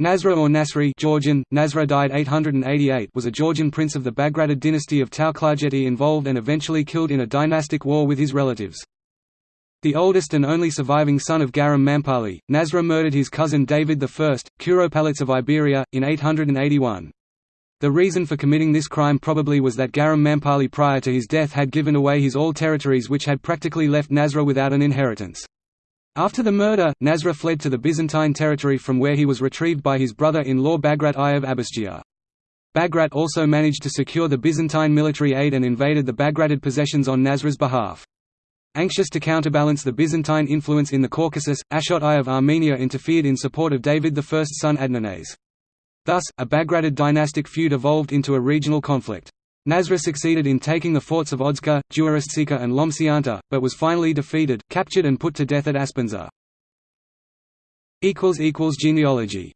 Nasra or Nasri Georgian, Nasra died 888 was a Georgian prince of the Bagratid dynasty of Tao-Klarjeti involved and eventually killed in a dynastic war with his relatives. The oldest and only surviving son of Guaram Mampali, Nasra murdered his cousin David I, Curopalates of Iberia, in 881. The reason for committing this crime probably was that Guaram Mampali prior to his death had given away his all territories which had practically left Nasra without an inheritance. After the murder, Nasra fled to the Byzantine territory from where he was retrieved by his brother-in-law Bagrat I of Abasgia. Bagrat also managed to secure the Byzantine military aid and invaded the Bagratid possessions on Nasra's behalf. Anxious to counterbalance the Byzantine influence in the Caucasus, Ashot I of Armenia interfered in support of David I's son Adarnase. Thus, a Bagratid dynastic feud evolved into a regional conflict. Nasra succeeded in taking the forts of Odzka, Duaristtsika and Lomsianta, but was finally defeated, captured and put to death at Aspindza. Genealogy